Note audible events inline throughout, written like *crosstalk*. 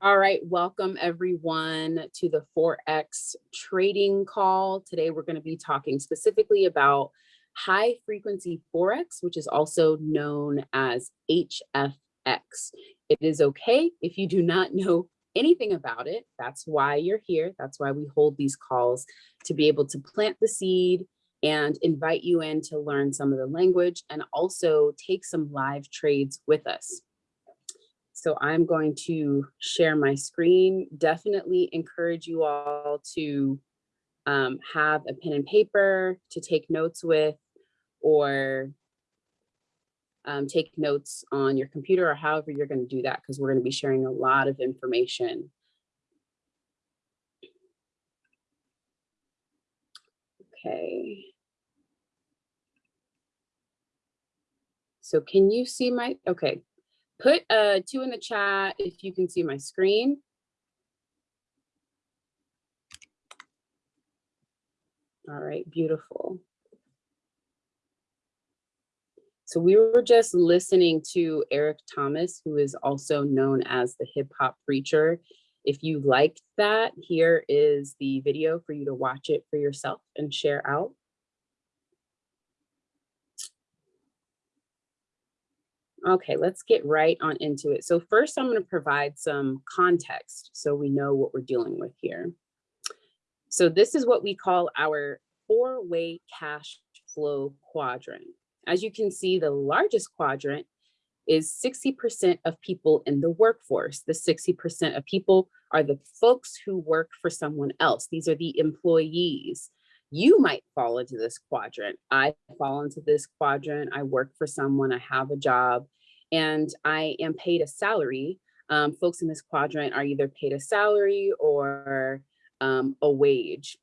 All right, welcome everyone to the Forex trading call. Today we're going to be talking specifically about high frequency Forex, which is also known as HFX. It is okay if you do not know anything about it. That's why you're here. That's why we hold these calls to be able to plant the seed and invite you in to learn some of the language and also take some live trades with us. So I'm going to share my screen. Definitely encourage you all to um, have a pen and paper to take notes with or um, take notes on your computer or however you're going to do that because we're going to be sharing a lot of information. Okay. So can you see my, okay, Put uh, two in the chat if you can see my screen. All right, beautiful. So we were just listening to Eric Thomas, who is also known as the hip hop preacher. If you liked that, here is the video for you to watch it for yourself and share out. Okay, let's get right on into it. So first I'm gonna provide some context so we know what we're dealing with here. So this is what we call our four-way cash flow quadrant. As you can see, the largest quadrant is 60% of people in the workforce. The 60% of people are the folks who work for someone else. These are the employees. You might fall into this quadrant. I fall into this quadrant. I work for someone, I have a job, and I am paid a salary. Um, folks in this quadrant are either paid a salary or um, a wage.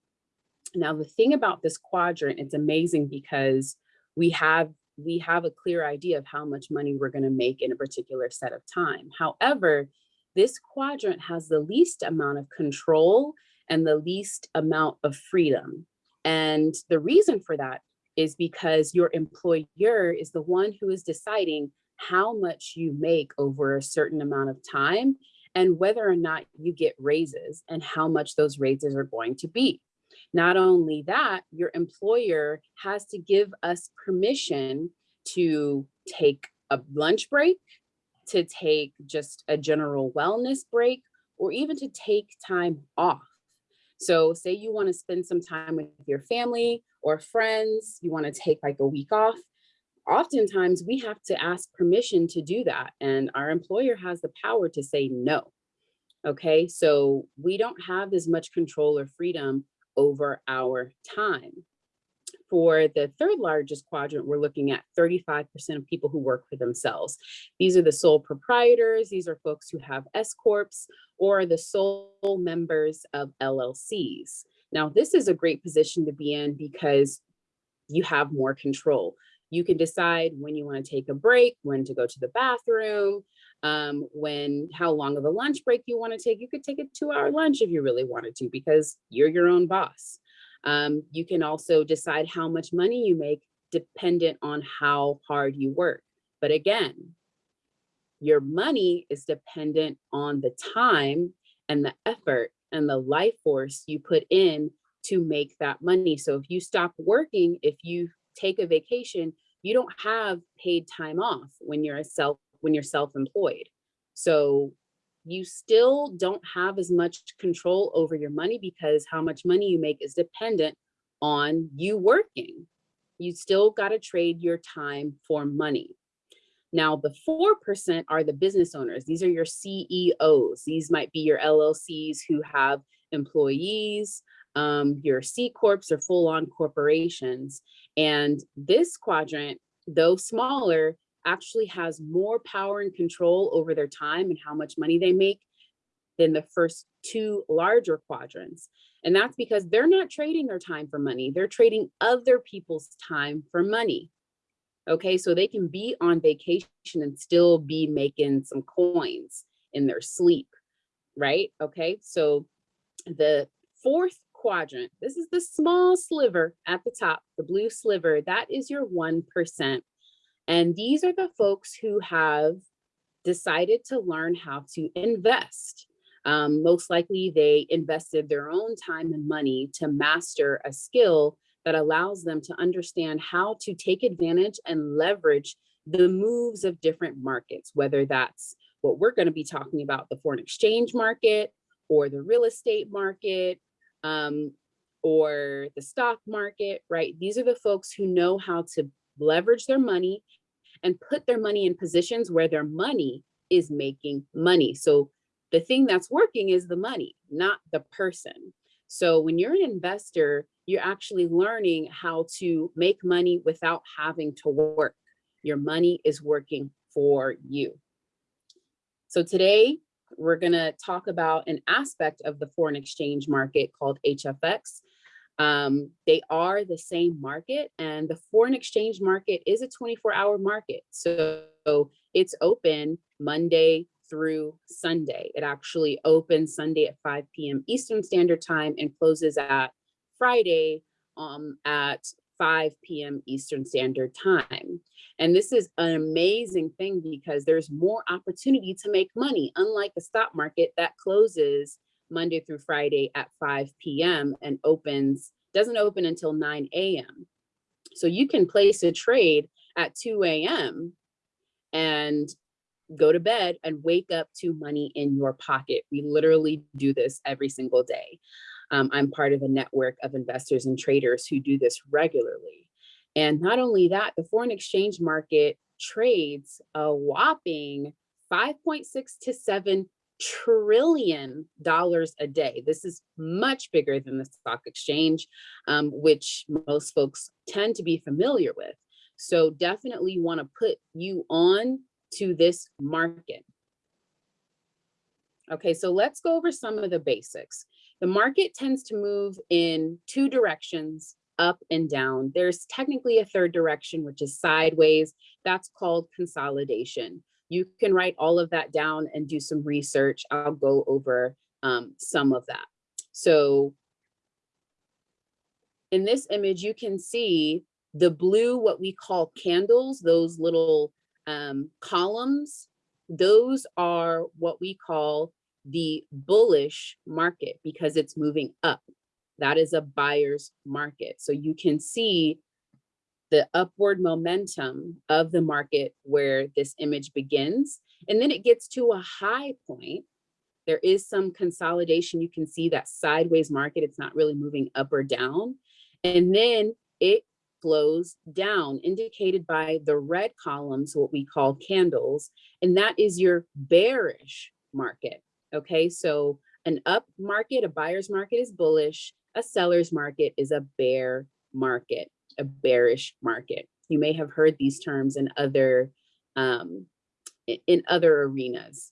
Now, the thing about this quadrant, it's amazing because we have we have a clear idea of how much money we're going to make in a particular set of time. However, this quadrant has the least amount of control and the least amount of freedom. And the reason for that is because your employer is the one who is deciding how much you make over a certain amount of time and whether or not you get raises and how much those raises are going to be. Not only that, your employer has to give us permission to take a lunch break, to take just a general wellness break, or even to take time off. So say you wanna spend some time with your family or friends, you wanna take like a week off, oftentimes we have to ask permission to do that and our employer has the power to say no. Okay, so we don't have as much control or freedom over our time. For the third largest quadrant, we're looking at 35% of people who work for themselves. These are the sole proprietors. These are folks who have S Corps or the sole members of LLCs. Now, this is a great position to be in because you have more control. You can decide when you want to take a break, when to go to the bathroom, um, when how long of a lunch break you want to take. You could take a two hour lunch if you really wanted to because you're your own boss. Um, you can also decide how much money you make dependent on how hard you work. But again, your money is dependent on the time and the effort and the life force you put in to make that money. So if you stop working, if you take a vacation, you don't have paid time off when you're a self when you're self-employed. So you still don't have as much control over your money because how much money you make is dependent on you working. You still got to trade your time for money. Now, the 4% are the business owners. These are your CEOs. These might be your LLCs who have employees, um, your C Corps or full on corporations. And this quadrant, though smaller, actually has more power and control over their time and how much money they make than the first two larger quadrants. And that's because they're not trading their time for money. They're trading other people's time for money. Okay, so they can be on vacation and still be making some coins in their sleep, right? Okay, so the fourth quadrant. This is the small sliver at the top, the blue sliver, that is your 1%. And these are the folks who have decided to learn how to invest. Um, most likely they invested their own time and money to master a skill that allows them to understand how to take advantage and leverage the moves of different markets, whether that's what we're going to be talking about, the foreign exchange market or the real estate market um, or the stock market, right? These are the folks who know how to leverage their money and put their money in positions where their money is making money. So the thing that's working is the money, not the person. So when you're an investor, you're actually learning how to make money without having to work. Your money is working for you. So today we're gonna talk about an aspect of the foreign exchange market called HFX. Um, they are the same market and the foreign exchange market is a 24 hour market. So it's open Monday through Sunday. It actually opens Sunday at 5 p.m. Eastern Standard Time and closes at Friday um, at 5 p.m. Eastern Standard Time. And this is an amazing thing because there's more opportunity to make money, unlike the stock market that closes Monday through Friday at 5 p.m. and opens, doesn't open until 9 a.m. So you can place a trade at 2 a.m. and go to bed and wake up to money in your pocket. We literally do this every single day. Um, I'm part of a network of investors and traders who do this regularly. And not only that, the foreign exchange market trades a whopping 5.6 to 7 trillion dollars a day. This is much bigger than the stock exchange, um, which most folks tend to be familiar with. So definitely want to put you on to this market. Okay, so let's go over some of the basics. The market tends to move in two directions, up and down. There's technically a third direction, which is sideways. That's called consolidation. You can write all of that down and do some research. I'll go over um, some of that. So in this image, you can see the blue, what we call candles, those little um, columns, those are what we call the bullish market because it's moving up. That is a buyer's market. So you can see the upward momentum of the market where this image begins. And then it gets to a high point. There is some consolidation. You can see that sideways market. It's not really moving up or down. And then it flows down, indicated by the red columns, what we call candles. And that is your bearish market. Okay, so an up market, a buyer's market is bullish, a seller's market is a bear market, a bearish market. You may have heard these terms in other um, in other arenas.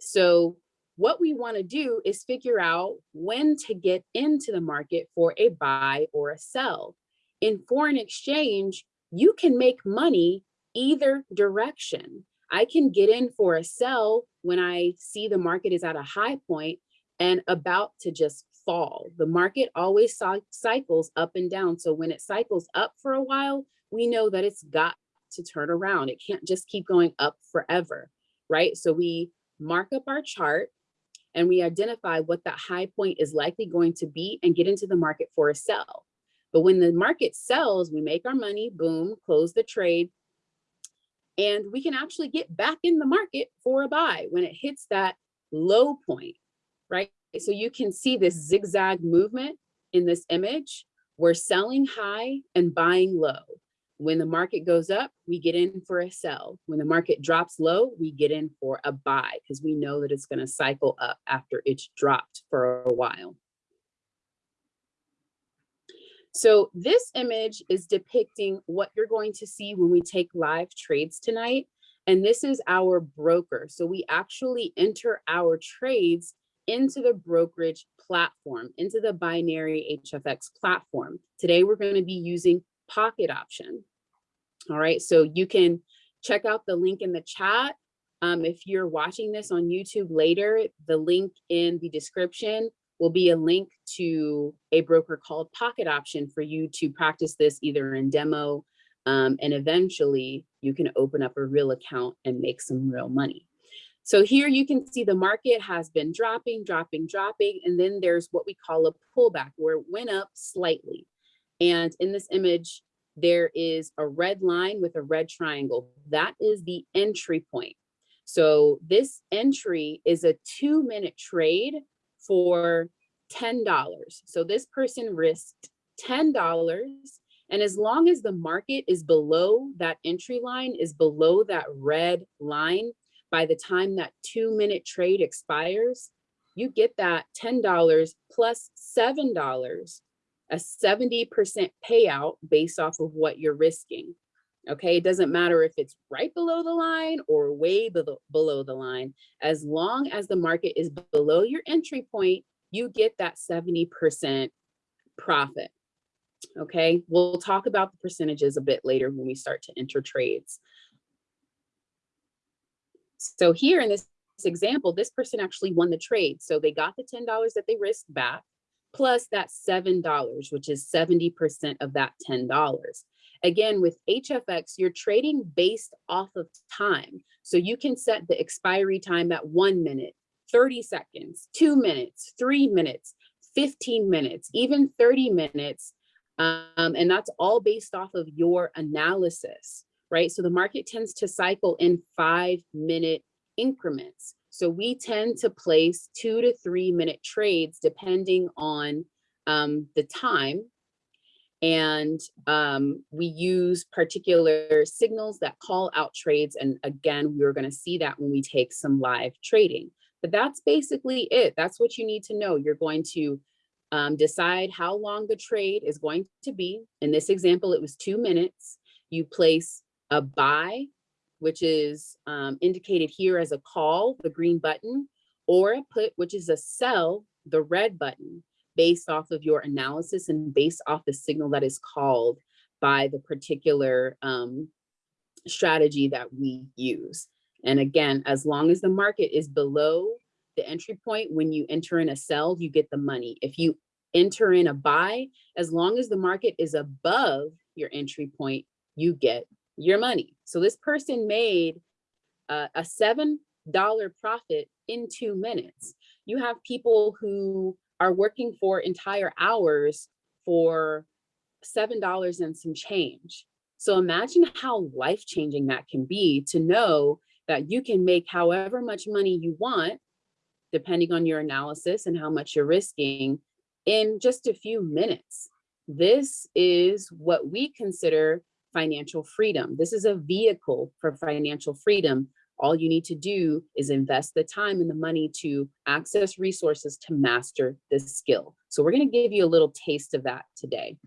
So what we want to do is figure out when to get into the market for a buy or a sell. In foreign exchange, you can make money either direction. I can get in for a sell when I see the market is at a high point and about to just fall. The market always cycles up and down. So when it cycles up for a while, we know that it's got to turn around. It can't just keep going up forever, right? So we mark up our chart and we identify what that high point is likely going to be and get into the market for a sell. But when the market sells, we make our money, boom, close the trade, and we can actually get back in the market for a buy when it hits that low point, right? So you can see this zigzag movement in this image. We're selling high and buying low. When the market goes up, we get in for a sell. When the market drops low, we get in for a buy because we know that it's going to cycle up after it's dropped for a while. So this image is depicting what you're going to see when we take live trades tonight. And this is our broker. So we actually enter our trades into the brokerage platform, into the binary HFX platform. Today, we're going to be using pocket option. All right, so you can check out the link in the chat. Um, if you're watching this on YouTube later, the link in the description will be a link to a broker called Pocket Option for you to practice this either in demo um, and eventually you can open up a real account and make some real money. So here you can see the market has been dropping, dropping, dropping, and then there's what we call a pullback where it went up slightly. And in this image, there is a red line with a red triangle. That is the entry point. So this entry is a two minute trade for $10. So this person risked $10. And as long as the market is below that entry line, is below that red line, by the time that two minute trade expires, you get that $10 plus $7 a 70% payout based off of what you're risking. Okay, it doesn't matter if it's right below the line or way below, below the line. As long as the market is below your entry point, you get that 70% profit. Okay, we'll talk about the percentages a bit later when we start to enter trades. So here in this example, this person actually won the trade. So they got the $10 that they risked back plus that $7, which is 70% of that $10. Again, with HFX, you're trading based off of time. So you can set the expiry time at one minute, 30 seconds, two minutes, three minutes, 15 minutes, even 30 minutes. Um, and that's all based off of your analysis, right? So the market tends to cycle in five minute increments. So we tend to place two to three minute trades depending on um, the time. And um, we use particular signals that call out trades. And again, we're gonna see that when we take some live trading. But that's basically it. That's what you need to know. You're going to um, decide how long the trade is going to be. In this example, it was two minutes. You place a buy which is um, indicated here as a call, the green button, or a put, which is a sell, the red button, based off of your analysis and based off the signal that is called by the particular um, strategy that we use. And again, as long as the market is below the entry point, when you enter in a sell, you get the money. If you enter in a buy, as long as the market is above your entry point, you get your money. So this person made uh, a $7 profit in two minutes. You have people who are working for entire hours for $7 and some change. So imagine how life-changing that can be to know that you can make however much money you want, depending on your analysis and how much you're risking in just a few minutes. This is what we consider financial freedom. This is a vehicle for financial freedom. All you need to do is invest the time and the money to access resources to master this skill. So we're gonna give you a little taste of that today.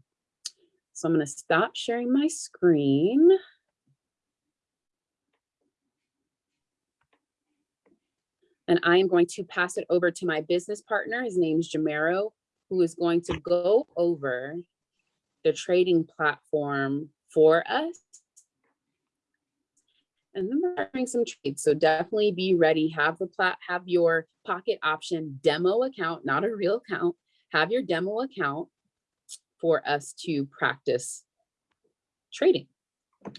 So I'm gonna stop sharing my screen. And I am going to pass it over to my business partner. His name is Jamero, who is going to go over the trading platform for us. And then we're doing some trades. So definitely be ready, have the plat, have your pocket option demo account, not a real account, have your demo account for us to practice trading.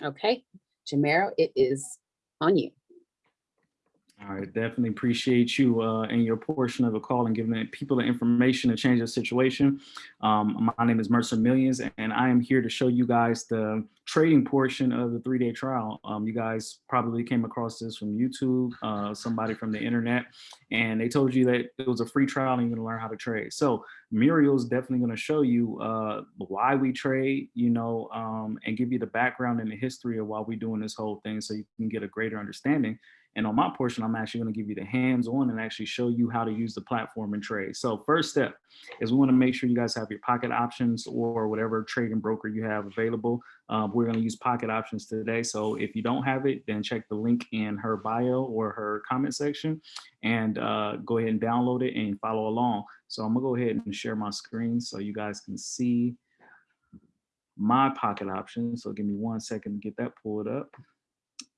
Okay, Jamero, it is on you. All right, definitely appreciate you uh, and your portion of the call and giving people the information to change the situation. Um, my name is Mercer Millions, and I am here to show you guys the trading portion of the three-day trial. Um, you guys probably came across this from YouTube, uh, somebody from the internet, and they told you that it was a free trial and you're gonna learn how to trade. So Muriel's definitely gonna show you uh, why we trade, you know, um, and give you the background and the history of why we're doing this whole thing so you can get a greater understanding and on my portion, I'm actually gonna give you the hands-on and actually show you how to use the platform and trade. So first step is we wanna make sure you guys have your pocket options or whatever trading broker you have available. Um, we're gonna use pocket options today. So if you don't have it, then check the link in her bio or her comment section and uh, go ahead and download it and follow along. So I'm gonna go ahead and share my screen so you guys can see my pocket options. So give me one second to get that pulled up.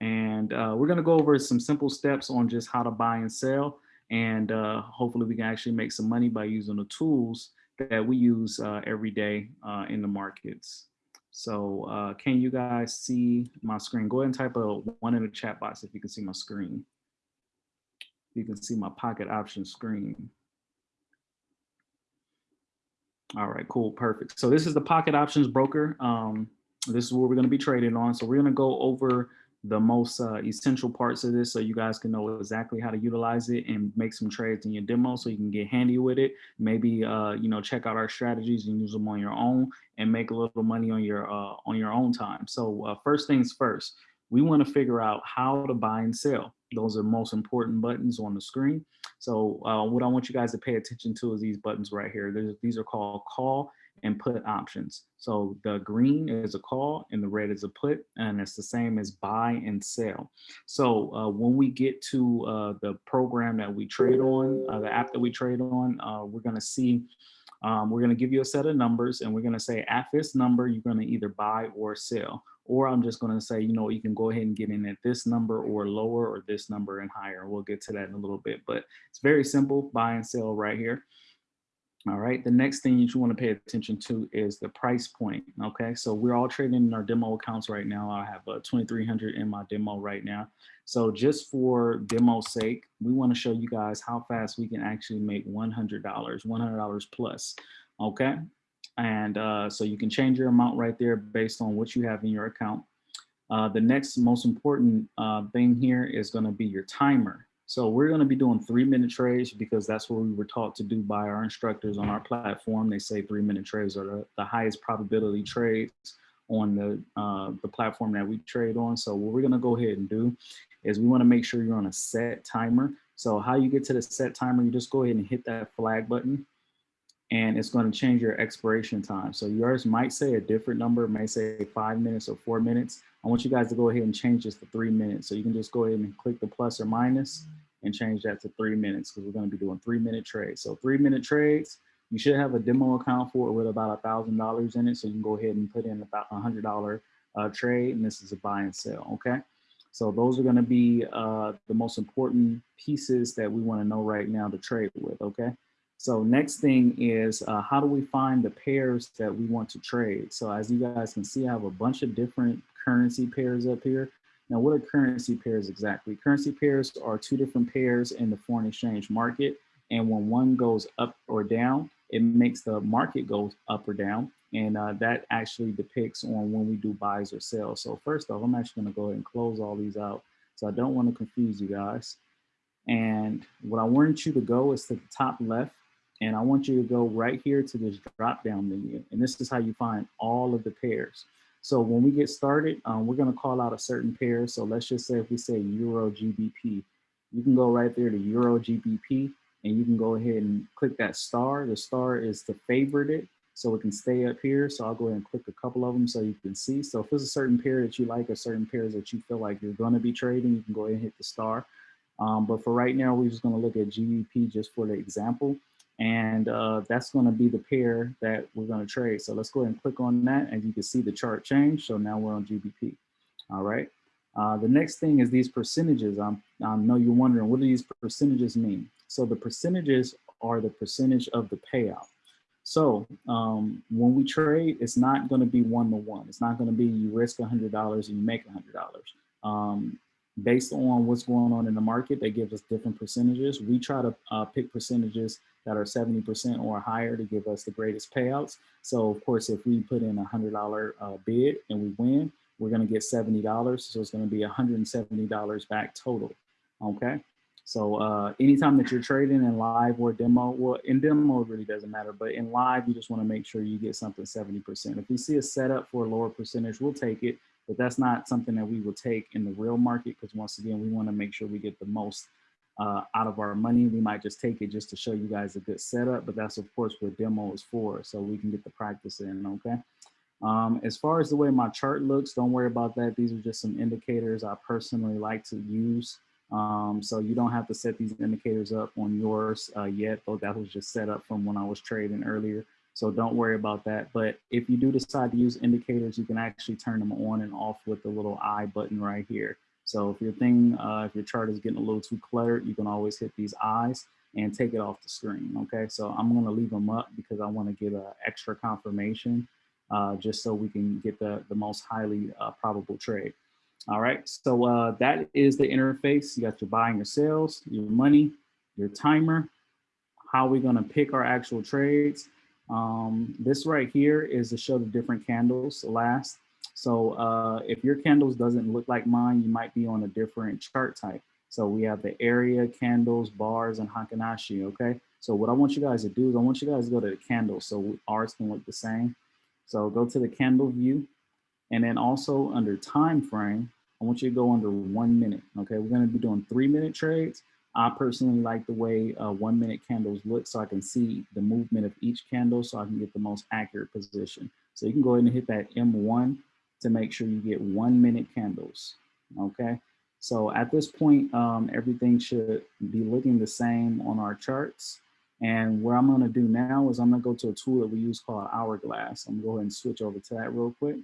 And uh, we're gonna go over some simple steps on just how to buy and sell. And uh, hopefully we can actually make some money by using the tools that we use uh, every day uh, in the markets. So uh, can you guys see my screen? Go ahead and type a one in the chat box if you can see my screen. You can see my pocket option screen. All right, cool, perfect. So this is the pocket options broker. Um, this is what we're going to be trading on. So we're going to go over the most uh, essential parts of this so you guys can know exactly how to utilize it and make some trades in your demo so you can get handy with it. Maybe, uh, you know, check out our strategies and use them on your own and make a little money on your uh, on your own time. So uh, first things first, we want to figure out how to buy and sell. Those are most important buttons on the screen. So uh, what I want you guys to pay attention to is these buttons right here. There's, these are called call and put options. So the green is a call and the red is a put, and it's the same as buy and sell. So uh, when we get to uh, the program that we trade on, uh, the app that we trade on, uh, we're gonna see, um, we're gonna give you a set of numbers and we're gonna say at this number, you're gonna either buy or sell. Or I'm just gonna say, you know, you can go ahead and get in at this number or lower or this number and higher. We'll get to that in a little bit, but it's very simple, buy and sell right here. All right, the next thing you want to pay attention to is the price point. Okay, so we're all trading in our demo accounts right now. I have a 2300 in my demo right now. So just for demo's sake, we want to show you guys how fast we can actually make $100, $100 plus. Okay, and uh, so you can change your amount right there based on what you have in your account. Uh, the next most important uh, thing here is going to be your timer. So we're going to be doing three minute trades because that's what we were taught to do by our instructors on our platform. They say three minute trades are the, the highest probability trades on the, uh, the platform that we trade on. So what we're going to go ahead and do is we want to make sure you're on a set timer. So how you get to the set timer, you just go ahead and hit that flag button and it's going to change your expiration time. So yours might say a different number, may say five minutes or four minutes. I want you guys to go ahead and change this to three minutes. So you can just go ahead and click the plus or minus and change that to three minutes because we're going to be doing three minute trades. So three minute trades, you should have a demo account for it with about a thousand dollars in it. So you can go ahead and put in about a hundred dollar uh, trade and this is a buy and sell. Okay. So those are going to be uh, the most important pieces that we want to know right now to trade with. Okay. So next thing is uh, how do we find the pairs that we want to trade? So as you guys can see, I have a bunch of different currency pairs up here. Now, what are currency pairs exactly? Currency pairs are two different pairs in the foreign exchange market. And when one goes up or down, it makes the market go up or down. And uh, that actually depicts on when we do buys or sells. So first off, I'm actually gonna go ahead and close all these out. So I don't wanna confuse you guys. And what I want you to go is to the top left. And I want you to go right here to this drop down menu. And this is how you find all of the pairs. So when we get started, um, we're gonna call out a certain pair. So let's just say if we say Euro GBP, you can go right there to Euro GBP and you can go ahead and click that star. The star is to favorite it so it can stay up here. So I'll go ahead and click a couple of them so you can see. So if there's a certain pair that you like or certain pairs that you feel like you're gonna be trading, you can go ahead and hit the star. Um, but for right now, we're just gonna look at GBP just for the example. And uh, that's going to be the pair that we're going to trade. So let's go ahead and click on that and you can see the chart change. So now we're on GBP. All right. Uh, the next thing is these percentages. I'm, I know you're wondering, what do these percentages mean? So the percentages are the percentage of the payout. So um, when we trade, it's not going to be one to one. It's not going to be you risk $100 and you make $100. Um, based on what's going on in the market, they give us different percentages. We try to uh, pick percentages that are 70% or higher to give us the greatest payouts. So of course, if we put in a $100 uh, bid and we win, we're gonna get $70. So it's gonna be $170 back total, okay? So uh, anytime that you're trading in live or demo, well, in demo it really doesn't matter, but in live, you just wanna make sure you get something 70%. If we see a setup for a lower percentage, we'll take it, but that's not something that we will take in the real market because once again, we wanna make sure we get the most uh, out of our money. We might just take it just to show you guys a good setup, but that's of course what demo is for, so we can get the practice in, okay? Um, as far as the way my chart looks, don't worry about that. These are just some indicators I personally like to use. Um, so you don't have to set these indicators up on yours uh, yet, though that was just set up from when I was trading earlier. So don't worry about that. But if you do decide to use indicators, you can actually turn them on and off with the little I button right here. So if your thing, uh, if your chart is getting a little too cluttered, you can always hit these eyes and take it off the screen, okay? So I'm gonna leave them up because I wanna get an extra confirmation uh, just so we can get the, the most highly uh, probable trade. All right, so uh, that is the interface. You got your buy and your sales, your money, your timer, how we're gonna pick our actual trades. Um, this right here is to show the different candles last. So uh, if your candles doesn't look like mine, you might be on a different chart type. So we have the area, candles, bars, and Heikin-Ashi, okay? So what I want you guys to do is I want you guys to go to the candles so ours can look the same. So go to the candle view and then also under time frame, I want you to go under one minute, okay? We're gonna be doing three minute trades. I personally like the way uh, one minute candles look so I can see the movement of each candle so I can get the most accurate position. So you can go ahead and hit that M1 to make sure you get one minute candles, okay? So at this point, um, everything should be looking the same on our charts. And what I'm gonna do now is I'm gonna go to a tool that we use called Hourglass. I'm gonna go ahead and switch over to that real quick.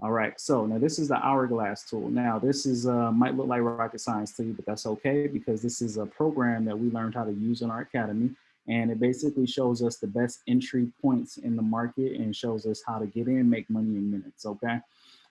All right, so now this is the Hourglass tool. Now this is uh, might look like rocket science to you, but that's okay because this is a program that we learned how to use in our academy. And it basically shows us the best entry points in the market and shows us how to get in, make money in minutes, okay?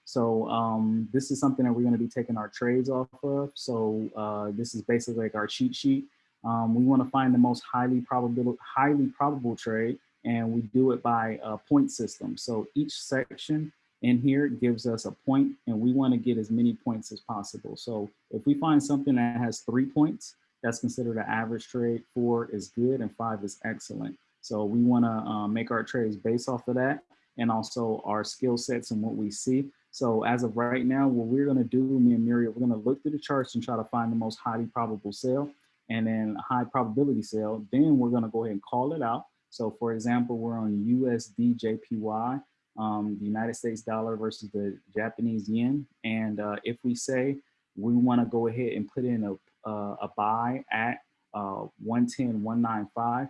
So um, this is something that we're gonna be taking our trades off of. So uh, this is basically like our cheat sheet. Um, we wanna find the most highly probable, highly probable trade and we do it by a point system. So each section in here it gives us a point and we want to get as many points as possible. So if we find something that has three points, that's considered an average trade, four is good and five is excellent. So we want to um, make our trades based off of that and also our skill sets and what we see. So as of right now, what we're going to do, me and Muriel, we're going to look through the charts and try to find the most highly probable sale and then high probability sale. Then we're going to go ahead and call it out. So for example, we're on USD JPY um, the United States dollar versus the Japanese yen. And uh, if we say we want to go ahead and put in a, uh, a buy at uh, 110, 195,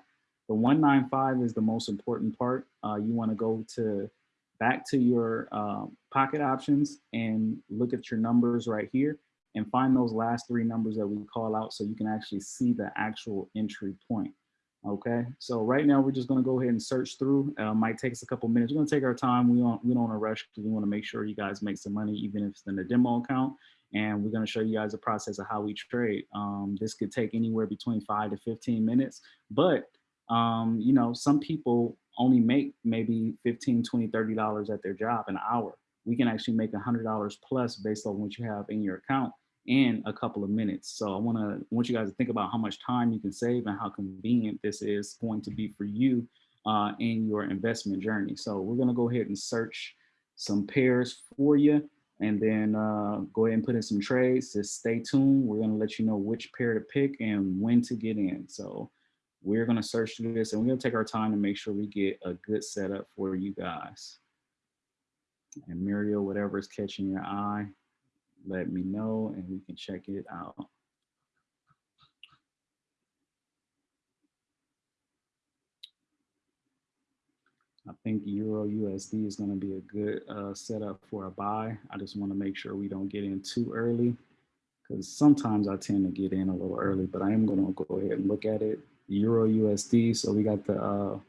the 195 is the most important part. Uh, you want to go to back to your um, pocket options and look at your numbers right here and find those last three numbers that we call out so you can actually see the actual entry point. Okay, so right now we're just gonna go ahead and search through. Uh, might take us a couple minutes. We're gonna take our time. We don't we don't want to rush because we want to make sure you guys make some money, even if it's in the demo account. And we're gonna show you guys the process of how we trade. Um, this could take anywhere between five to 15 minutes, but um, you know, some people only make maybe 15, 20, 30 dollars at their job an hour. We can actually make a hundred dollars plus based on what you have in your account in a couple of minutes. So I want to want you guys to think about how much time you can save and how convenient this is going to be for you uh, in your investment journey. So we're going to go ahead and search some pairs for you and then uh, go ahead and put in some trades. Just stay tuned. We're going to let you know which pair to pick and when to get in. So we're going to search through this and we're going to take our time to make sure we get a good setup for you guys. And Muriel, whatever is catching your eye, let me know and we can check it out. I think Euro USD is going to be a good uh, setup for a buy. I just want to make sure we don't get in too early because sometimes I tend to get in a little early, but I am going to go ahead and look at it. Euro USD. So we got the uh,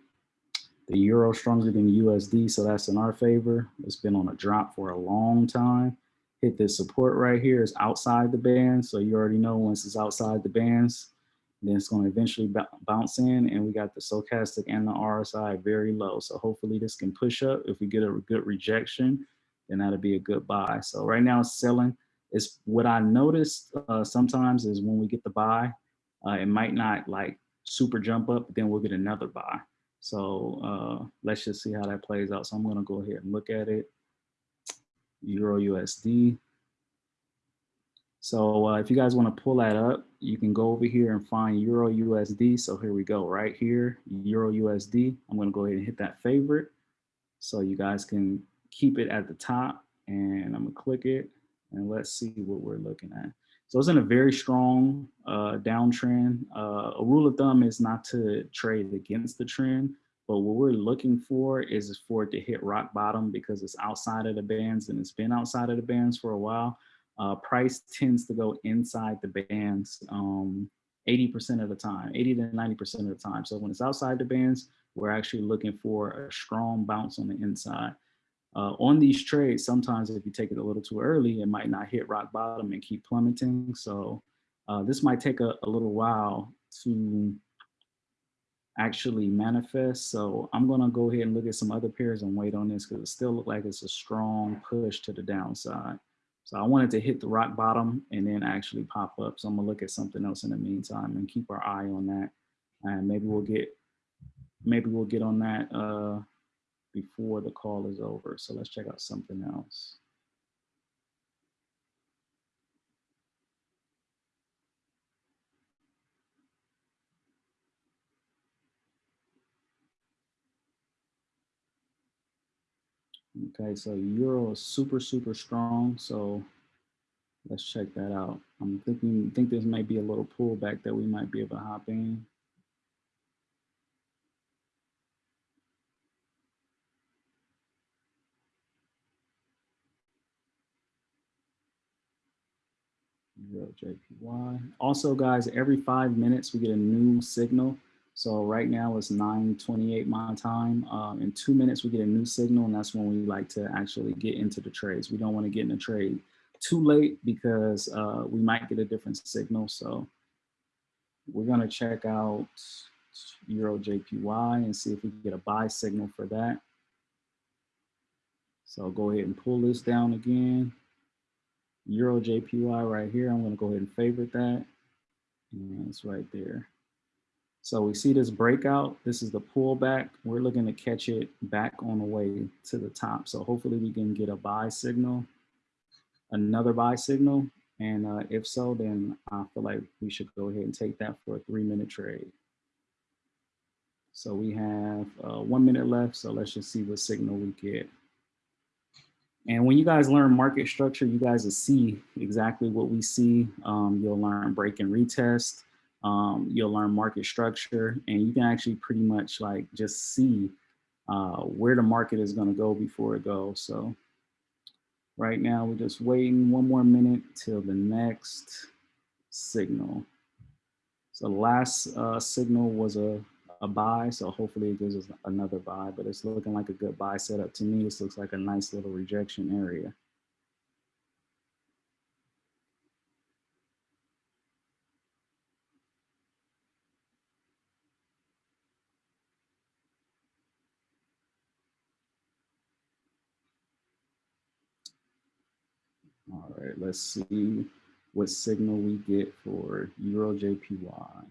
the euro stronger than USD, so that's in our favor. It's been on a drop for a long time hit this support right here is outside the band. So you already know once it's outside the bands, then it's going to eventually bounce in and we got the stochastic and the RSI very low. So hopefully this can push up. If we get a good rejection, then that'll be a good buy. So right now it's selling. It's what I noticed uh, sometimes is when we get the buy, uh, it might not like super jump up, but then we'll get another buy. So uh, let's just see how that plays out. So I'm gonna go ahead and look at it. Euro USD. So uh, if you guys want to pull that up, you can go over here and find Euro USD. So here we go, right here, Euro USD. I'm going to go ahead and hit that favorite. So you guys can keep it at the top and I'm going to click it and let's see what we're looking at. So it's in a very strong uh, downtrend. Uh, a rule of thumb is not to trade against the trend, but what we're looking for is for it to hit rock bottom because it's outside of the bands and it's been outside of the bands for a while. Uh, price tends to go inside the bands 80% um, of the time, 80 to 90% of the time. So when it's outside the bands, we're actually looking for a strong bounce on the inside. Uh, on these trades, sometimes if you take it a little too early, it might not hit rock bottom and keep plummeting. So uh, this might take a, a little while to actually manifest. So I'm gonna go ahead and look at some other pairs and wait on this because it still look like it's a strong push to the downside. So I wanted to hit the rock bottom and then actually pop up. So I'm gonna look at something else in the meantime and keep our eye on that. And maybe we'll get, maybe we'll get on that uh, before the call is over. So let's check out something else. Okay, so euro is super, super strong. So let's check that out. I'm thinking, think this might be a little pullback that we might be able to hop in. JPY. Also, guys, every five minutes we get a new signal. So right now it's 9.28 my time. Um, in two minutes, we get a new signal and that's when we like to actually get into the trades. We don't want to get in a trade too late because uh, we might get a different signal. So we're going to check out Euro JPY and see if we can get a buy signal for that. So go ahead and pull this down again. Euro JPY right here. I'm to go ahead and favorite that. And it's right there. So we see this breakout. This is the pullback. We're looking to catch it back on the way to the top. So hopefully we can get a buy signal, another buy signal. And uh, if so, then I feel like we should go ahead and take that for a three minute trade. So we have uh, one minute left. So let's just see what signal we get. And when you guys learn market structure, you guys will see exactly what we see. Um, you'll learn break and retest um, you'll learn market structure and you can actually pretty much like just see uh, where the market is going to go before it goes. So right now we're just waiting one more minute till the next signal. So last uh, signal was a, a buy. So hopefully it gives us another buy, but it's looking like a good buy setup to me. This looks like a nice little rejection area. All right, let's see what signal we get for Euro JPY.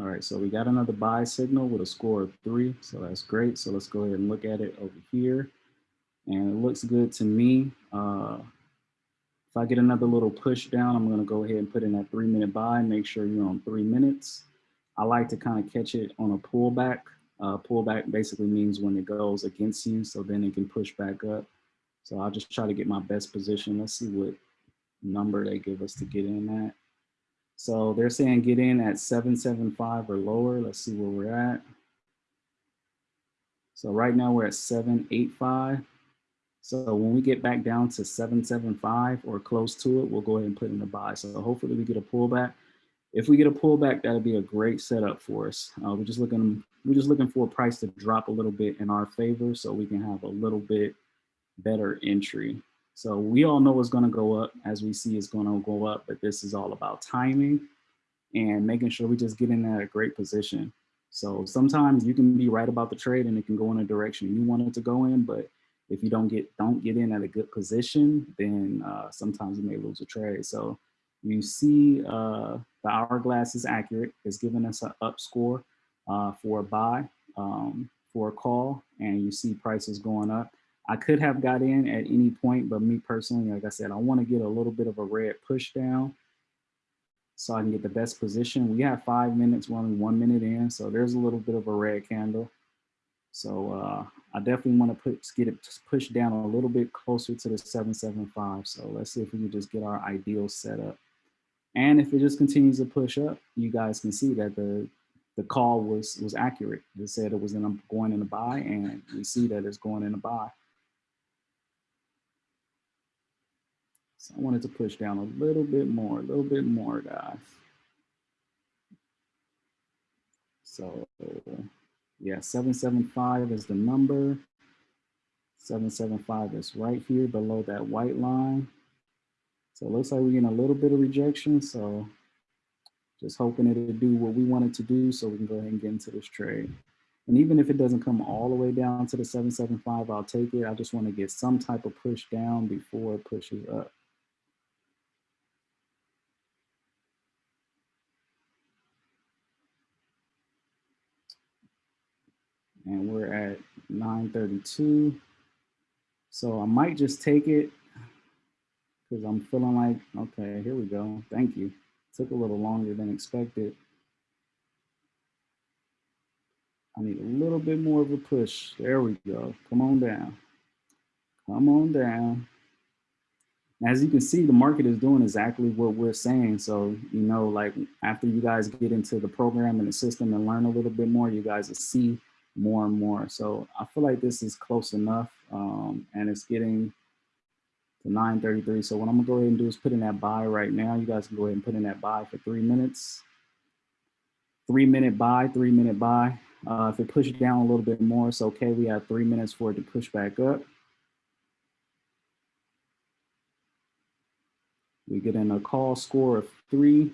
All right, so we got another buy signal with a score of three, so that's great. So let's go ahead and look at it over here. And it looks good to me. Uh, if I get another little push down, I'm gonna go ahead and put in that three minute buy, make sure you're on three minutes. I like to kind of catch it on a pullback. Uh, pullback basically means when it goes against you, so then it can push back up. So I'll just try to get my best position. Let's see what number they give us to get in at. So they're saying get in at 775 or lower. Let's see where we're at. So right now we're at 785. So when we get back down to 775 or close to it, we'll go ahead and put in a buy. So hopefully we get a pullback. If we get a pullback, that'll be a great setup for us. Uh, we're just looking we're just looking for a price to drop a little bit in our favor so we can have a little bit better entry. So we all know it's going to go up as we see it's going to go up, but this is all about timing and making sure we just get in at a great position. So sometimes you can be right about the trade and it can go in a direction you want it to go in, but if you don't get don't get in at a good position, then uh, sometimes you may lose a trade. So you see uh, the hourglass is accurate. It's giving us an up score uh, for a buy, um, for a call, and you see prices going up. I could have got in at any point, but me personally, like I said, I want to get a little bit of a red push down so I can get the best position. We have five minutes, we're only one minute in, so there's a little bit of a red candle. So uh, I definitely want to put get it pushed down a little bit closer to the 775. So let's see if we can just get our ideal setup. And if it just continues to push up, you guys can see that the the call was was accurate. It said it was in a, going in a buy, and we see that it's going in a buy. So I wanted to push down a little bit more, a little bit more, guys. So yeah, 775 is the number. 775 is right here below that white line. So it looks like we're getting a little bit of rejection. So just hoping it'll do what we want it to do so we can go ahead and get into this trade. And even if it doesn't come all the way down to the 775, I'll take it. I just want to get some type of push down before it pushes up. And we're at 932. So I might just take it because I'm feeling like, okay, here we go. Thank you. Took a little longer than expected. I need a little bit more of a push. There we go. Come on down. Come on down. As you can see, the market is doing exactly what we're saying. So, you know, like after you guys get into the program and the system and learn a little bit more, you guys will see more and more. So I feel like this is close enough um, and it's getting to 933. So what I'm gonna go ahead and do is put in that buy right now. You guys can go ahead and put in that buy for three minutes. Three minute buy, three minute buy. Uh, if it pushes down a little bit more, it's okay. We have three minutes for it to push back up. We get in a call score of three.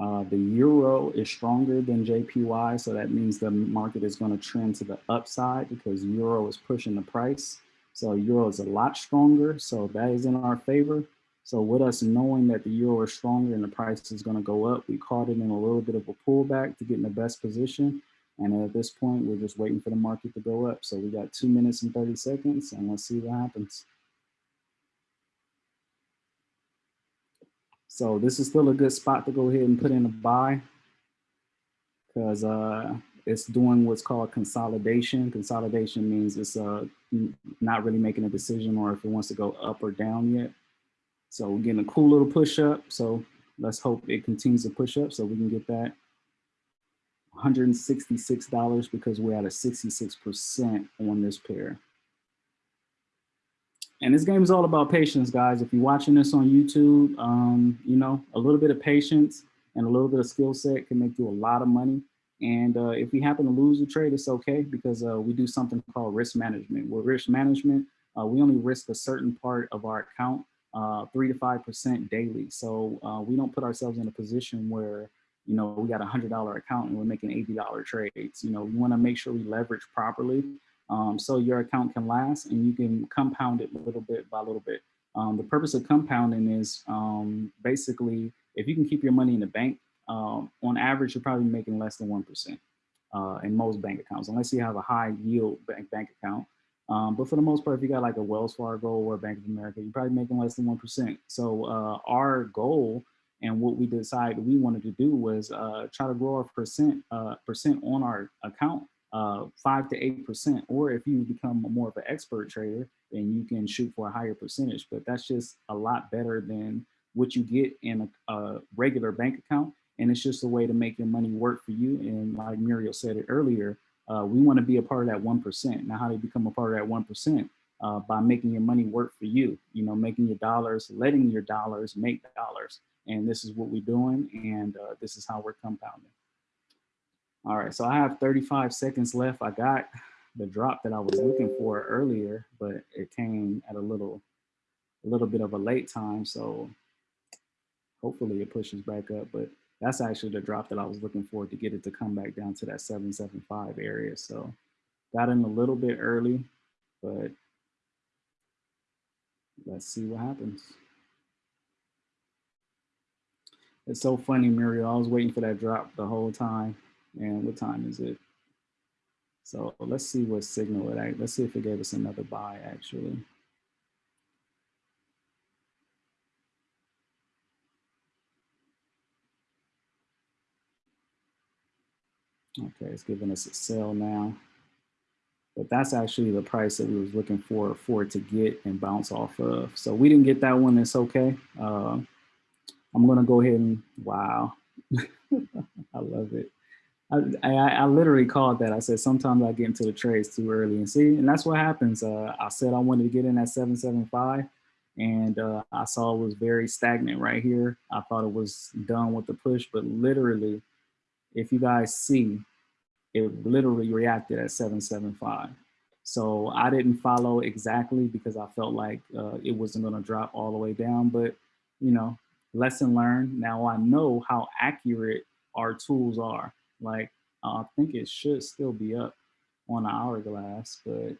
Uh, the euro is stronger than JPY, so that means the market is going to trend to the upside because euro is pushing the price. So euro is a lot stronger, so that is in our favor. So with us knowing that the euro is stronger and the price is going to go up, we caught it in a little bit of a pullback to get in the best position. And at this point, we're just waiting for the market to go up. So we got two minutes and 30 seconds, and let's see what happens. So this is still a good spot to go ahead and put in a buy because uh, it's doing what's called consolidation. Consolidation means it's uh, not really making a decision or if it wants to go up or down yet. So we're getting a cool little push up. So let's hope it continues to push up so we can get that $166 because we're at a 66% on this pair. And this game is all about patience, guys. If you're watching this on YouTube, um, you know, a little bit of patience and a little bit of skill set can make you a lot of money. And uh, if we happen to lose a trade, it's okay because uh, we do something called risk management. With risk management, uh, we only risk a certain part of our account, uh, three to 5% daily. So uh, we don't put ourselves in a position where, you know, we got a $100 account and we're making $80 trades. You know, we wanna make sure we leverage properly um, so your account can last and you can compound it a little bit by little bit. Um, the purpose of compounding is um, basically if you can keep your money in the bank, um, on average, you're probably making less than 1% uh, in most bank accounts, unless you have a high yield bank, bank account. Um, but for the most part, if you got like a Wells Fargo or a Bank of America, you're probably making less than 1%. So uh, our goal and what we decided we wanted to do was uh, try to grow our percent, uh, percent on our account uh, five to eight percent. Or if you become more of an expert trader, then you can shoot for a higher percentage. But that's just a lot better than what you get in a, a regular bank account. And it's just a way to make your money work for you. And like Muriel said it earlier, uh, we want to be a part of that 1%. Now, how do you become a part of that 1%? Uh, by making your money work for you, you know, making your dollars, letting your dollars make dollars. And this is what we're doing. And uh, this is how we're compounding. All right, so I have 35 seconds left. I got the drop that I was looking for earlier, but it came at a little, a little bit of a late time. So hopefully it pushes back up, but that's actually the drop that I was looking for to get it to come back down to that 775 area. So got in a little bit early, but let's see what happens. It's so funny, Muriel. I was waiting for that drop the whole time. And what time is it? So let's see what signal it, let's see if it gave us another buy actually. Okay, it's giving us a sell now. But that's actually the price that we was looking for for it to get and bounce off of. So we didn't get that one, it's okay. Uh, I'm gonna go ahead and, wow. *laughs* I love it. I, I, I, literally called that. I said, sometimes I get into the trades too early and see, and that's what happens. Uh, I said I wanted to get in at 775 and uh, I saw it was very stagnant right here. I thought it was done with the push, but literally, if you guys see, it literally reacted at 775. So I didn't follow exactly because I felt like uh, it wasn't gonna drop all the way down, but you know, lesson learned. Now I know how accurate our tools are. Like, I think it should still be up on the hourglass, but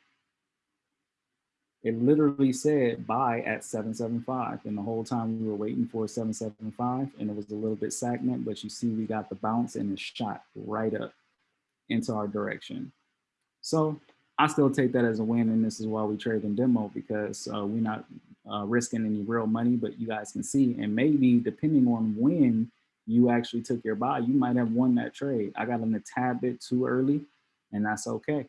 it literally said buy at 775 and the whole time we were waiting for 775 and it was a little bit stagnant but you see we got the bounce and it shot right up into our direction. So i still take that as a win and this is why we trade in demo because uh, we're not uh, risking any real money but you guys can see and maybe depending on when you actually took your buy you might have won that trade i got in a tad bit too early and that's okay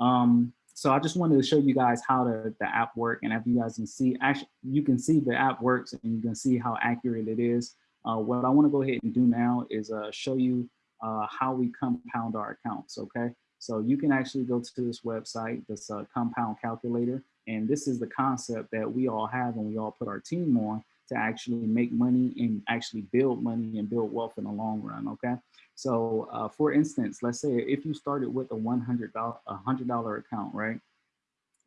um, so I just wanted to show you guys how the, the app work and if you guys can see, actually, you can see the app works and you can see how accurate it is. Uh, what I wanna go ahead and do now is uh, show you uh, how we compound our accounts, okay? So you can actually go to this website, this uh, compound calculator, and this is the concept that we all have and we all put our team on to actually make money and actually build money and build wealth in the long run, okay? So uh, for instance, let's say if you started with a $100, $100 account, right?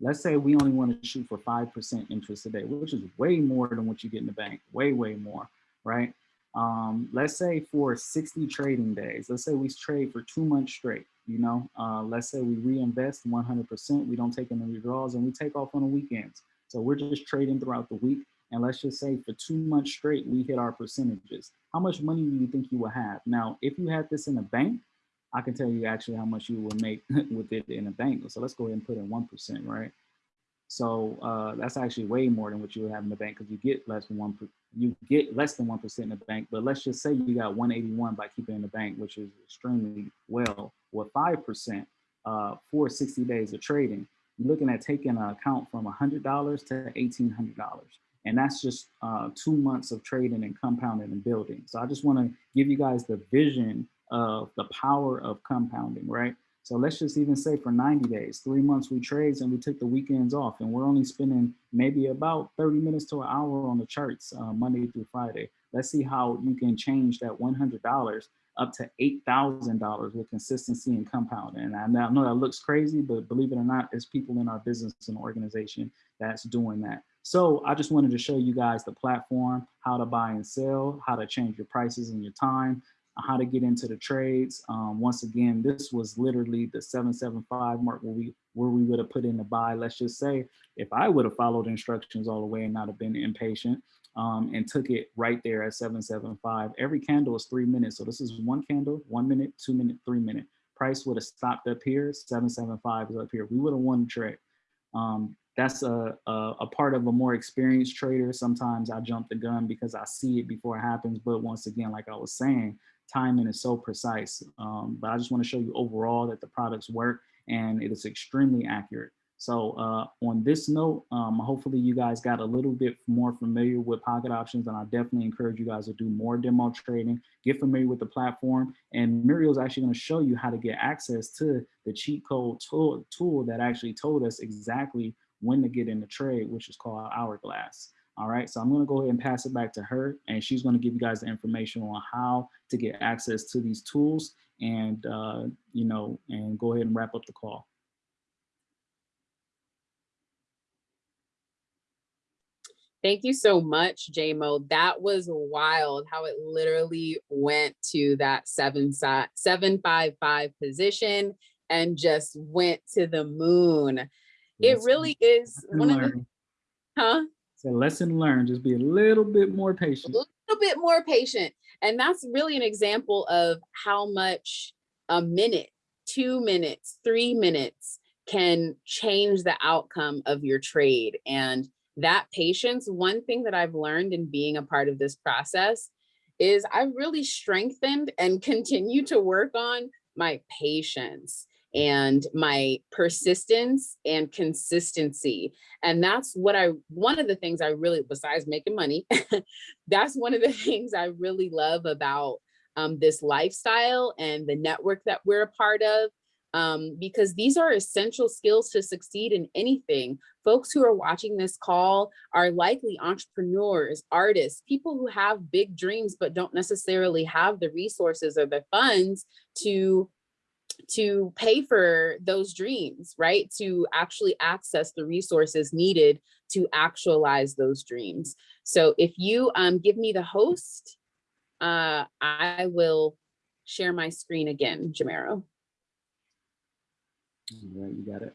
Let's say we only want to shoot for 5% interest a day, which is way more than what you get in the bank, way, way more, right? Um, let's say for 60 trading days, let's say we trade for two months straight, you know, uh, let's say we reinvest 100%, we don't take any withdrawals and we take off on the weekends. So we're just trading throughout the week. And let's just say for two months straight, we hit our percentages. How much money do you think you will have? Now, if you had this in a bank, I can tell you actually how much you will make *laughs* with it in a bank. So let's go ahead and put in 1%, right? So uh, that's actually way more than what you would have in the bank because you get less than one, you get less than 1% in the bank. But let's just say you got 181 by keeping in the bank, which is extremely well with 5% uh, for 60 days of trading. You're looking at taking an account from $100 to $1,800. And that's just uh, two months of trading and compounding and building. So I just want to give you guys the vision of the power of compounding, right? So let's just even say for 90 days, three months we trades and we took the weekends off and we're only spending maybe about 30 minutes to an hour on the charts uh, Monday through Friday. Let's see how you can change that $100 up to $8,000 with consistency and compounding. And I know that looks crazy, but believe it or not, there's people in our business and organization that's doing that. So I just wanted to show you guys the platform, how to buy and sell, how to change your prices and your time, how to get into the trades. Um, once again, this was literally the 775 mark where we where we would have put in the buy. Let's just say if I would have followed instructions all the way and not have been impatient um, and took it right there at 775. Every candle is three minutes. So this is one candle, one minute, two minute, three minute. Price would have stopped up here, 775 is up here. We would have won the trade. Um, that's a, a, a, part of a more experienced trader. Sometimes I jump the gun because I see it before it happens. But once again, like I was saying, timing is so precise. Um, but I just want to show you overall that the products work and it is extremely accurate. So uh, on this note, um, hopefully you guys got a little bit more familiar with pocket options and I definitely encourage you guys to do more demo trading, get familiar with the platform and Muriel is actually gonna show you how to get access to the cheat code tool, tool that actually told us exactly when to get in the trade, which is called Hourglass. All right, so I'm gonna go ahead and pass it back to her and she's gonna give you guys the information on how to get access to these tools and, uh, you know, and go ahead and wrap up the call. Thank you so much, JMO. That was wild how it literally went to that seven, seven five five position and just went to the moon it really is one of the, huh? It's a lesson learned, just be a little bit more patient. A little bit more patient. And that's really an example of how much a minute, two minutes, three minutes can change the outcome of your trade. And that patience, one thing that I've learned in being a part of this process is I've really strengthened and *laughs* continue to work on my patience and my persistence and consistency. And that's what I, one of the things I really, besides making money, *laughs* that's one of the *laughs* things I really love about um, this lifestyle and the network that we're a part of. um, because these are essential skills to succeed in anything. Folks who are watching this call are likely entrepreneurs, artists, people who have big dreams, but don't necessarily have the resources or the funds to to pay for those dreams, right? To actually access the resources needed to actualize those dreams. So if you um, give me the host, uh, I will share my screen again, Jamero. All right, you got it.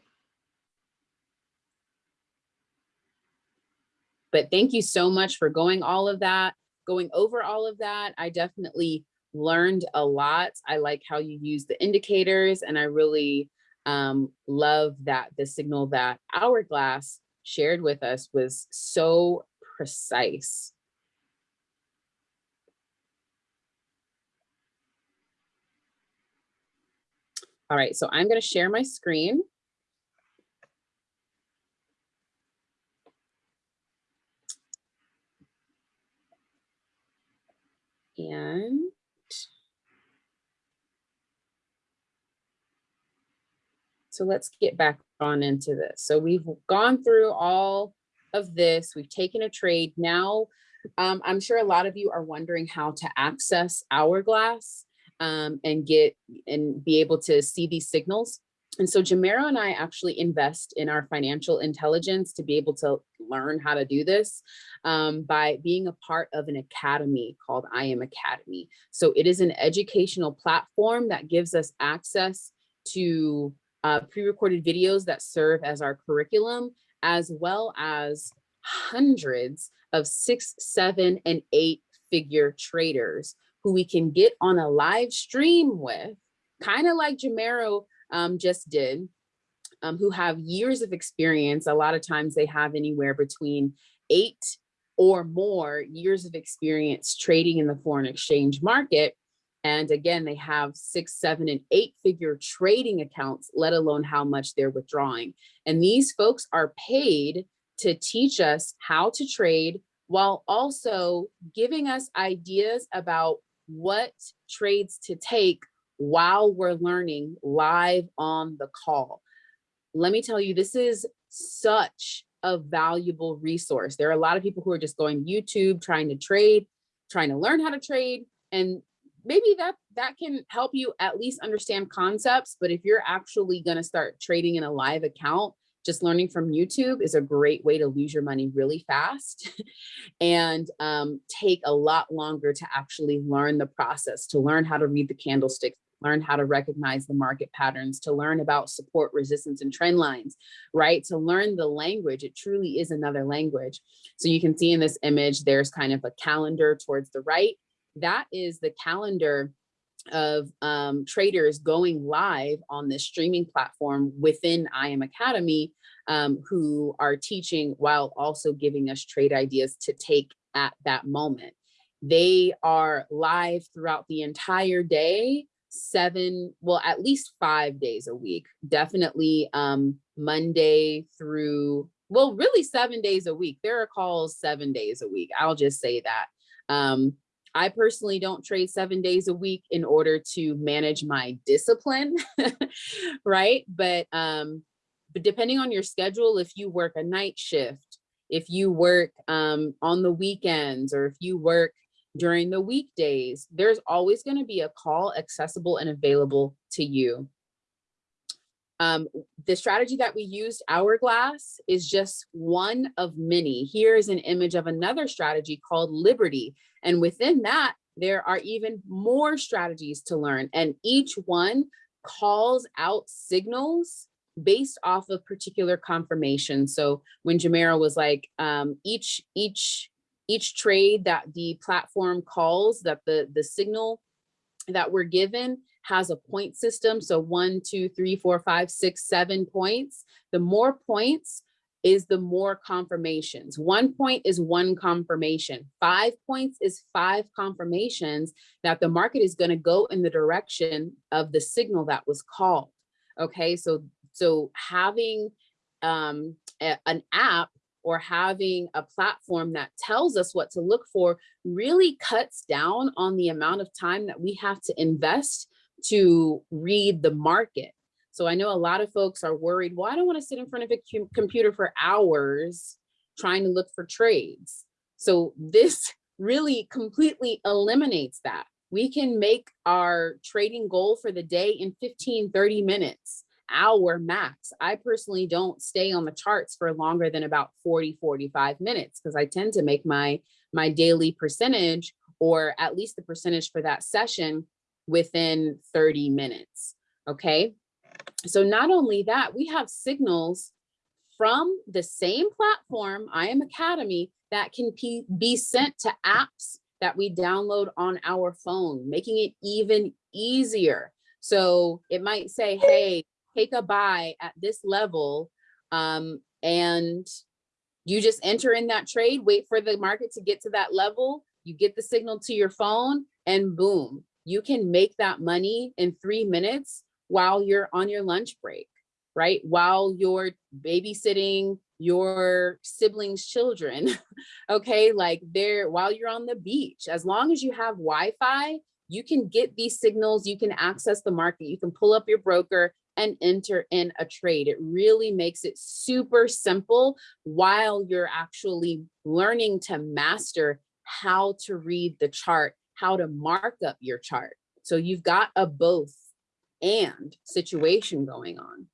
But thank you so much for going all of that, going over all of that. I definitely learned a lot. I like how you use the indicators and I really um, love that the signal that Hourglass shared with us was so precise. All right, so I'm going to share my screen. And so let's get back on into this. So we've gone through all of this. We've taken a trade. Now, um, I'm sure a lot of you are wondering how to access Hourglass um, and get and be able to see these signals. And so Jamero and I actually invest in our financial intelligence to be able to learn how to do this um, by being a part of an academy called IM Academy. So it is an educational platform that gives us access to uh, pre-recorded videos that serve as our curriculum, as well as hundreds of six, seven, and eight figure traders who we can get on a live stream with, kind of like Jamero um, just did, um, who have years of experience. A lot of times they have anywhere between eight or more years of experience trading in the foreign exchange market. And again, they have six, seven, and eight figure trading accounts, let alone how much they're withdrawing. And these folks are paid to teach us how to trade while also giving us ideas about what trades to take while we're learning live on the call. Let me tell you, this is such a valuable resource. There are a lot of people who are just going YouTube, trying to trade, trying to learn how to trade. And maybe that that can help you at least understand concepts. But if you're actually going to start trading in a live account, just learning from YouTube is a great way to lose your money really fast *laughs* and um, take a lot longer to actually learn the process, to learn how to read the candlesticks, learn how to recognize the market patterns, to learn about support, resistance, and trend lines, right? To learn the language, it truly is another language. So you can see in this image, there's kind of a calendar towards the right. That is the calendar of um, traders going live on this streaming platform within IM Academy um, who are teaching while also giving us trade ideas to take at that moment. They are live throughout the entire day, seven, well, at least five days a week, definitely um, Monday through, well, really seven days a week. There are calls seven days a week. I'll just say that. Um, I personally don't trade seven days a week in order to manage my discipline, *laughs* right? But um, but depending on your schedule, if you work a night shift, if you work um, on the weekends, or if you work during the weekdays, there's always going to be a call accessible and available to you. Um, the strategy that we used, Hourglass, is just one of many. Here is an image of another strategy called Liberty. And within that, there are even more strategies to learn. And each one calls out signals based off of particular confirmation. So when Jamera was like, um, each, each, each trade that the platform calls, that the, the signal that we're given has a point system. So one, two, three, four, five, six, seven points. The more points is the more confirmations. One point is one confirmation. Five points is five confirmations that the market is going to go in the direction of the signal that was called. Okay, so so having um, a, an app or having a platform that tells us what to look for really cuts down on the amount of time that we have to invest to read the market. So I know a lot of folks are worried, well, I don't want to sit in front of a computer for hours trying to look for trades. So this *laughs* really completely eliminates that. We can make our trading goal for the day in 15, 30 minutes, hour max. I personally don't stay on the charts for longer than about 40, 45 minutes because I tend to make my, my daily percentage or at least the percentage for that session within 30 minutes, okay? So not only that, we have signals from the same platform, IM Academy, that can be, sent to apps that we download on our phone, making it even easier. So it might say, hey, take a buy at this level um, and you just enter in that trade, wait for the market to get to that level, you get the signal to your phone and boom, you can make that money in three minutes while you're on your lunch break, right? While you're babysitting your siblings' children, *laughs* okay? Like they're, while you're on the beach, as long as you have Wi-Fi, you can get these signals, you can access the market, you can pull up your broker and enter in a trade. It really makes it super simple while you're actually learning to master how to read the chart, how to mark up your chart. So you've got a both and situation going on.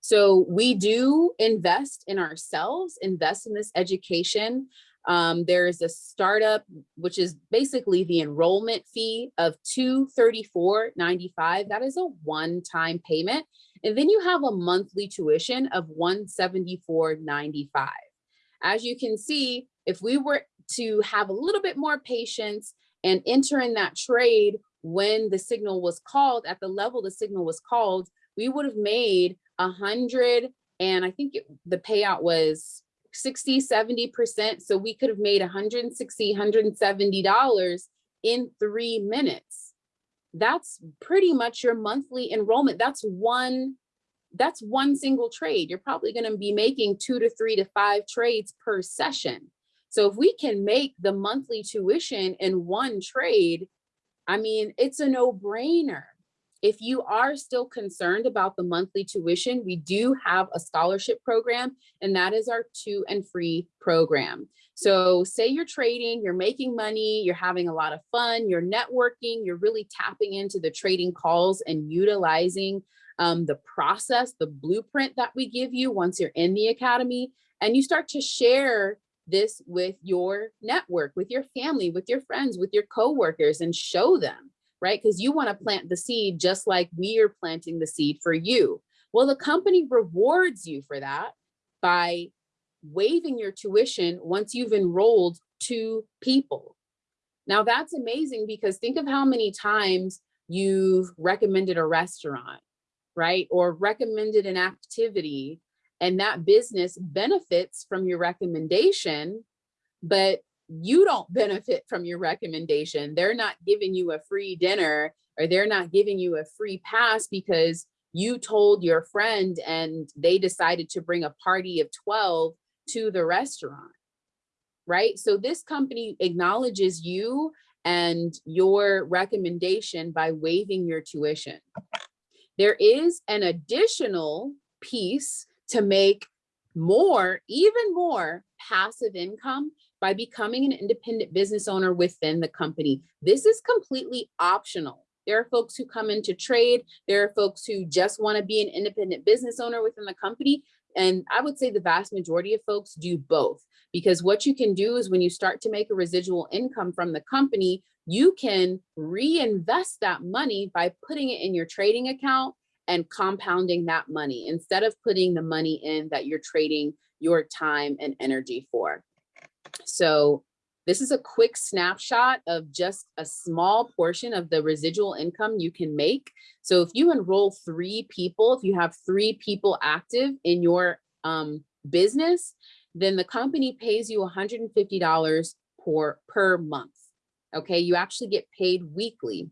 So we do invest in ourselves, invest in this education. Um, there is a startup, which is basically the enrollment fee of $234.95. That is a one-time payment. And then you have a monthly tuition of $174.95. As you can see, if we were to have a little bit more patience and enter in that trade when the signal was called at the level the signal was called, we would have made a hundred and I think it, the payout was 60, 70%. So we could have made 160, $170 in three minutes. That's pretty much your monthly enrollment. That's one, that's one single trade. You're probably gonna be making two to three to five trades per session. So if we can make the monthly tuition in one trade, I mean, it's a no brainer. If you are still concerned about the monthly tuition, we do have a scholarship program, and that is our two and free program. So say you're trading, you're making money, you're having a lot of fun, you're networking, you're really tapping into the trading calls and utilizing um, the process, the blueprint that we give you once you're in the academy, and you start to share this with your network, with your family, with your friends, with your coworkers and show them, right? Because you want to plant the seed just like we are planting the seed for you. Well, the company rewards you for that by waiving your tuition once you've enrolled two people. Now that's amazing because think of how many times you've recommended a restaurant, right? Or recommended an activity and that business benefits from your recommendation, but you don't *laughs* benefit from your recommendation. They're not giving you a free dinner or they're not giving you a free pass because you told your friend and they decided to bring a party of 12 to the restaurant, right? So this company acknowledges you and your recommendation by waiving your tuition. There is an additional piece to make more, even more passive income by becoming an independent business owner within the company. This is completely optional. There are folks who come into trade. There are folks who just want to be an independent business owner within the company. And I would say the vast majority of folks do both because what you can do is when you start to make a residual income from the company, you can reinvest that money by putting it in your trading account and compounding that money instead of putting the money in that you're trading your time and energy for. So this is a quick snapshot of just a small portion of the residual income you can make. So if you enroll three people, if you have three people active in your um, business, then the company pays you $150 per, per month. Okay, you actually get paid weekly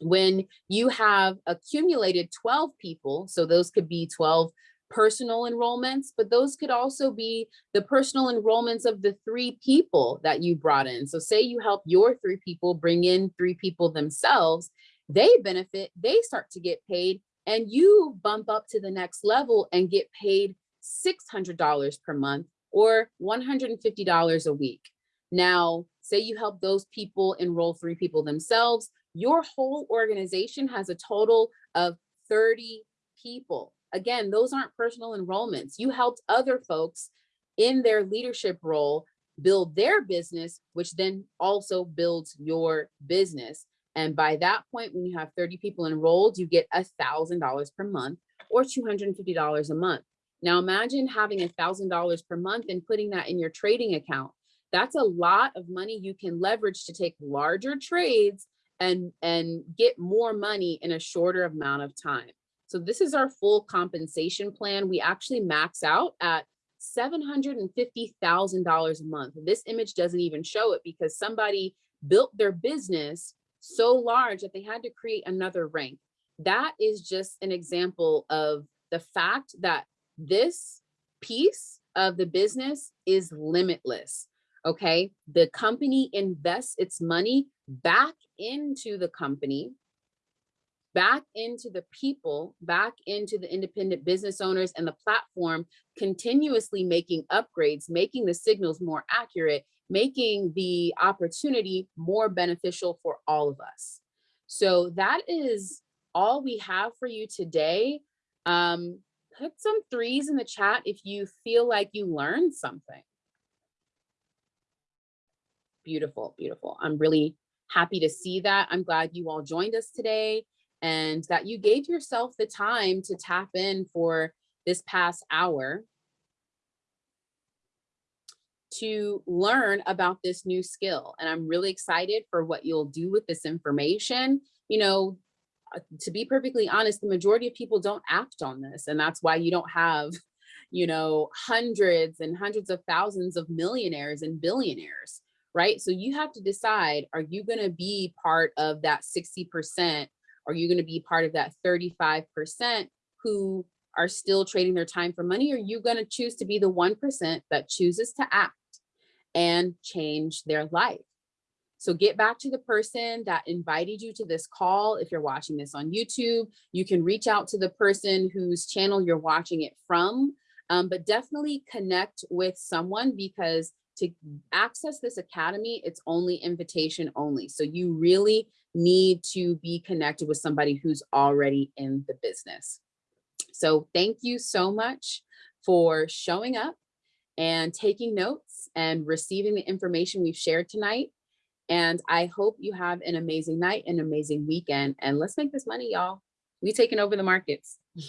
when you have accumulated 12 people, so those could be 12 personal enrollments, but those could also be the personal enrollments of the three people that you brought in. So say you help your three people bring in three people themselves, they benefit, they start to get paid, and you bump up to the next level and get paid $600 per month or $150 a week. Now, say you help those people enroll three people themselves, your whole organization has a total of 30 people. Again, those aren't personal enrollments. You helped other folks in their leadership role build their business, which then also builds your business. And by that point, when you have 30 people enrolled, you get $1,000 per month or $250 a month. Now imagine having $1,000 per month and putting that in your trading account. That's a lot of money you can leverage to take larger trades and, and get more money in a shorter amount of time. So this is our full compensation plan. We actually max out at $750,000 a month. This image doesn't even show it because somebody built their business so large that they had to create another rank. That is just an example of the fact that this piece of the business is limitless. Okay, the company invests its money back into the company, back into the people, back into the independent business owners and the platform, continuously making upgrades, making the signals more accurate, making the opportunity more beneficial for all of us. So that is all we have for you today. Um, put some threes in the chat if you feel like you learned something. Beautiful, beautiful. I'm really happy to see that. I'm glad you all joined us today and that you gave yourself the time to tap in for this past hour to learn about this new skill. And I'm really excited for what you'll do with this information. You know, uh, to be perfectly honest, the majority of people don't act on this. And that's why you don't have, *laughs* you know, hundreds and hundreds of thousands of millionaires and billionaires, right? So you have to decide, are you gonna be part of that 60%? Are you gonna be part of that 35% who are still trading their time for money? Are you gonna choose to be the 1% that chooses to act and change their life? So get back to the person that invited you to this call. If you're watching this on YouTube, you can reach out to the person whose channel you're watching it from, um, but definitely connect with someone because to access this academy, it's only invitation only. So you really need to be connected with somebody who's already in the business. So thank you so much for showing up and taking notes and receiving the information we've shared tonight. And I hope you have an amazing night, an amazing weekend, and let's make this money, y'all. We taking over the markets. *laughs*